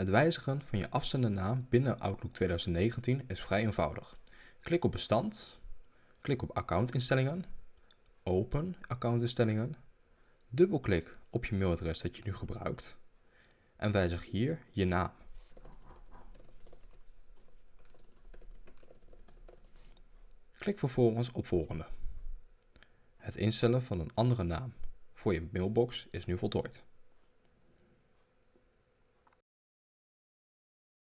Het wijzigen van je afzendernaam binnen Outlook 2019 is vrij eenvoudig. Klik op bestand, klik op accountinstellingen, open accountinstellingen, dubbelklik op je mailadres dat je nu gebruikt en wijzig hier je naam. Klik vervolgens op volgende. Het instellen van een andere naam voor je mailbox is nu voltooid.